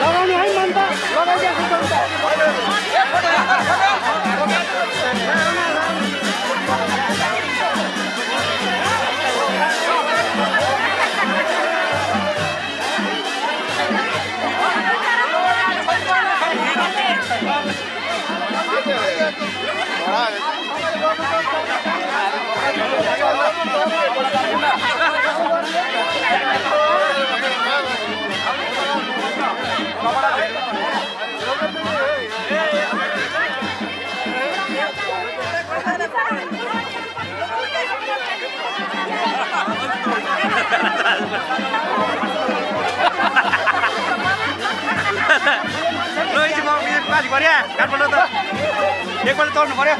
लगाउने है मन त लगाइदिएको छ ल एकछिन म पाली पऱ्यो काठमाडौँ त एकपल्ट चढ्नु पऱ्यो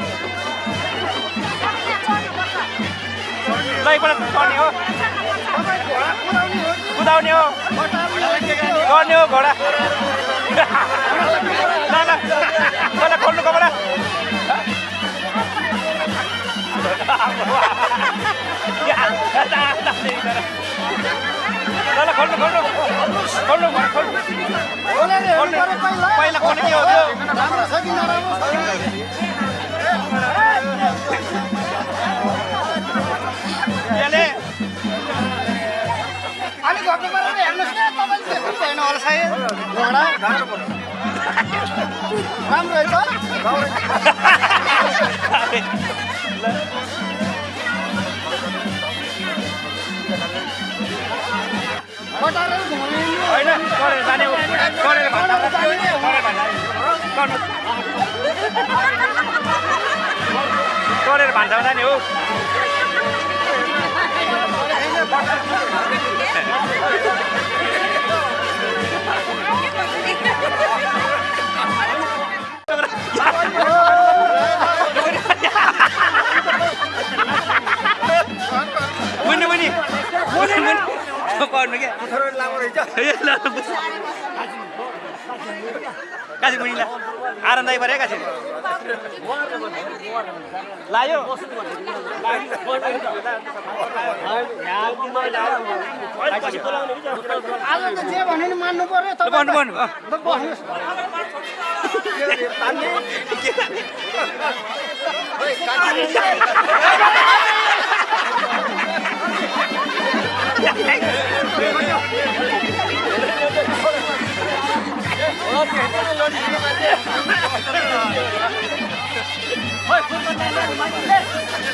ल एकपल्ट चढ्ने हो। कुदाउने हो। गर्ने हो घोडा। ल ल। ल ल खोल्नु कपडा। ल ल खोल्नु खोल्नु खोल्नु खोल्नु पहिला खोल्नु के हो अलिक घट्नु पऱ्यो हेर्नुहोस् न तपाईँले होला सायद राम्रो रहेछ घुमाउने होइन गरेर जाने हो पर्नु क्या आरामदायी पऱ्यो काशी लायो आज त जे भन्यो नि मान्नु पऱ्यो ल भन्नु भन्नु अँ। ल बस्नुहोस्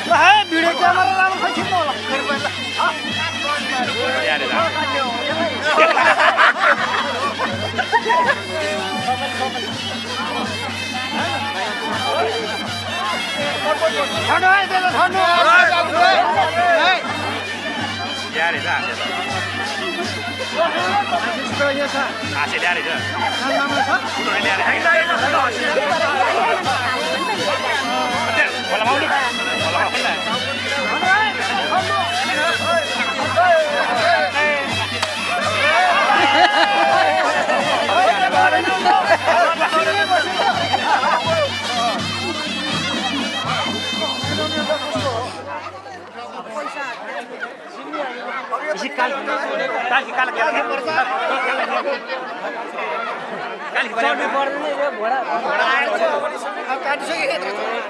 ल है भिडियो क्यामेरा राम्रो खै खिच्नु होला फेरि पहिला छाड्नु है त्यसलाई छाड्नु है ल्याएर हाँसे यो छ हाँसे ल्याएर राम्रो छ खोलामा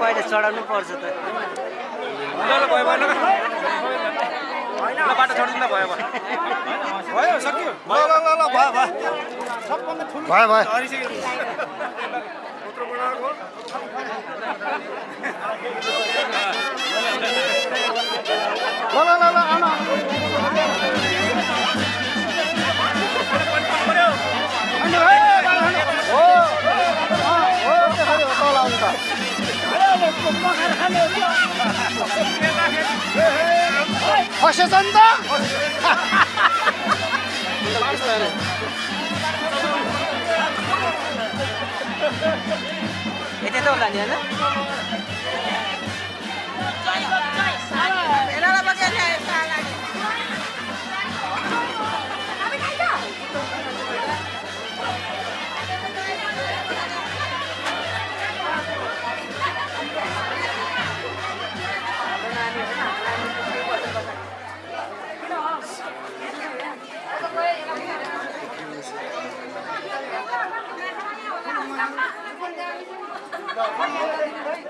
पहिला चढाउनु पर्छ त। बाटो छोडिदिनु ल भयो भयो। भयो सक्यो। ल ल ल ल भयो भयो। ल ल ल ल आउनु। त फसेछ नि त यतै त होला Hadi hadi hadi.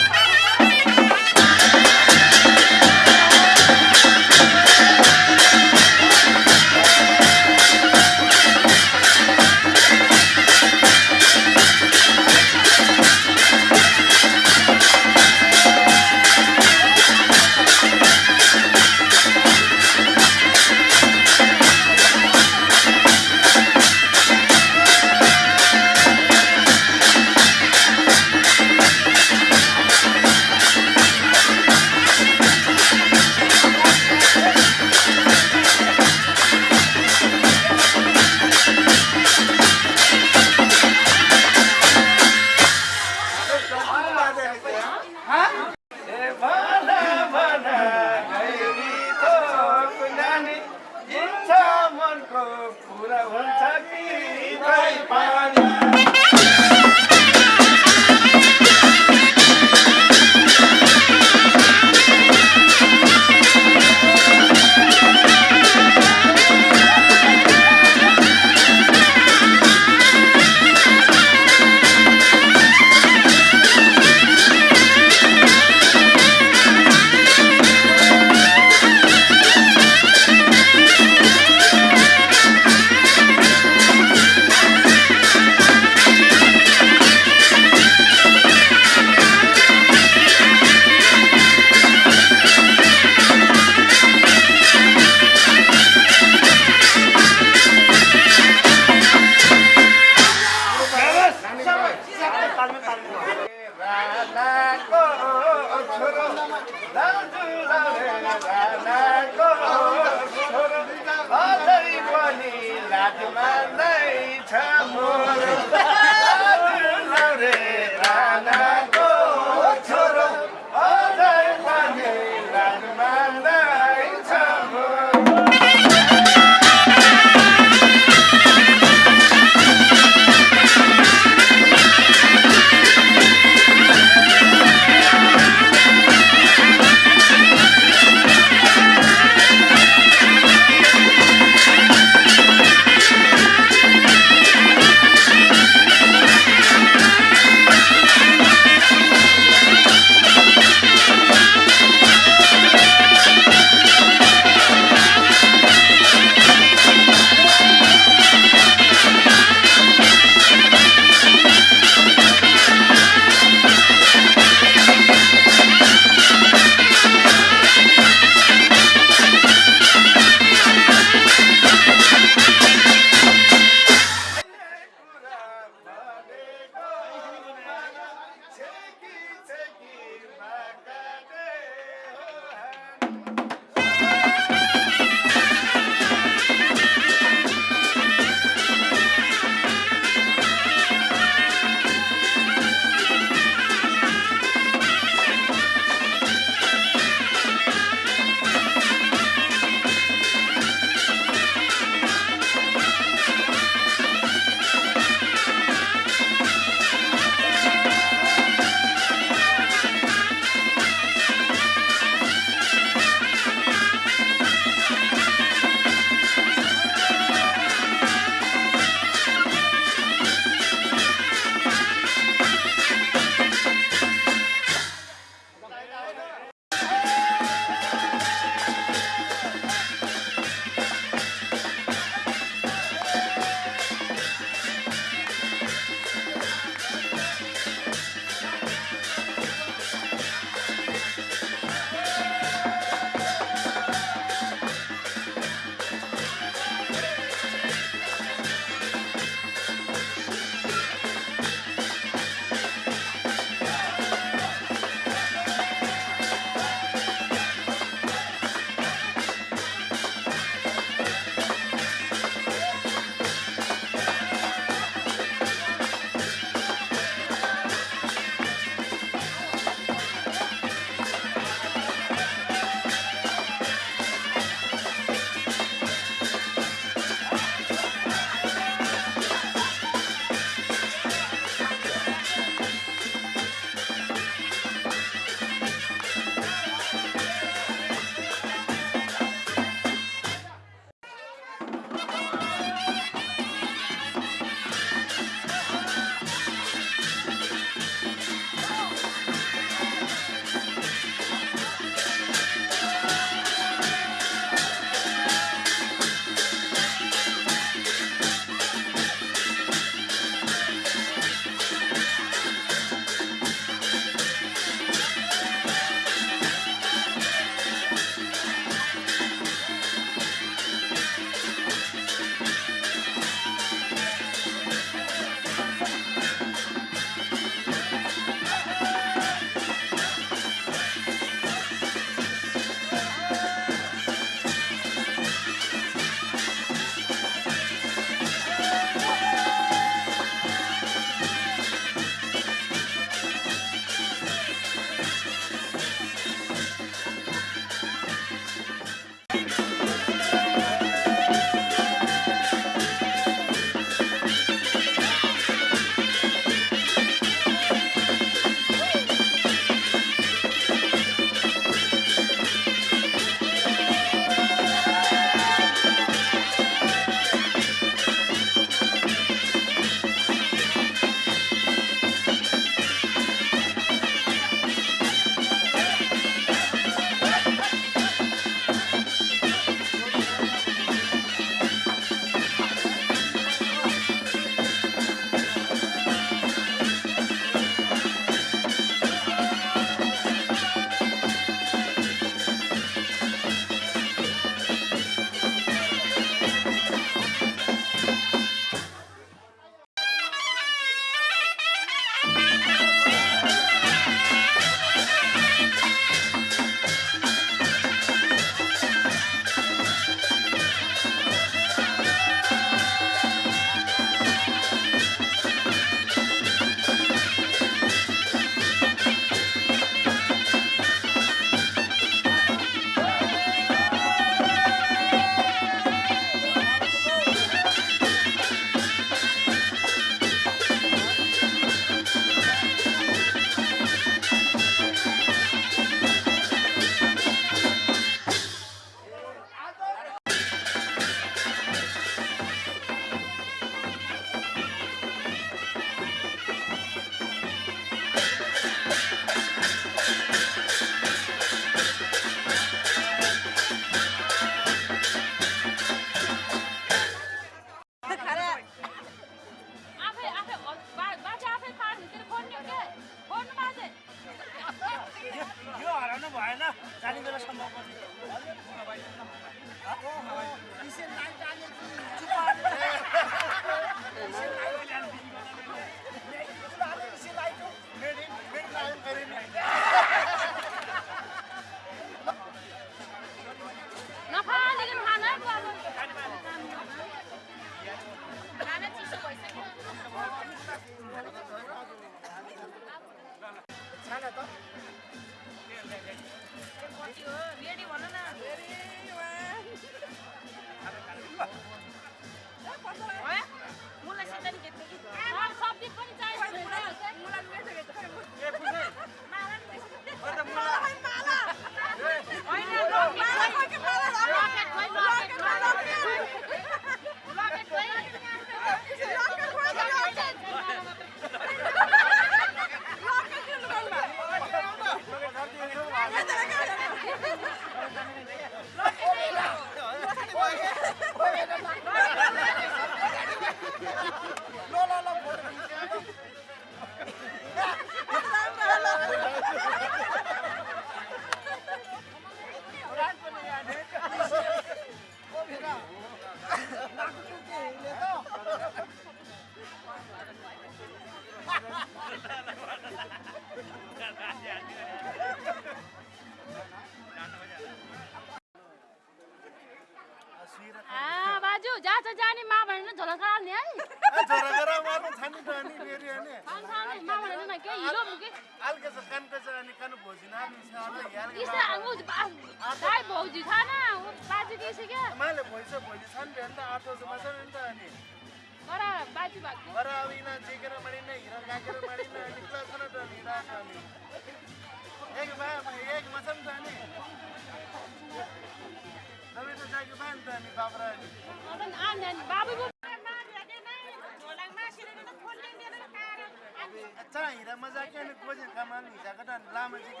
अच्छा हिरा मजा क्या खोजे खामान हिसा कटा लामा फेरि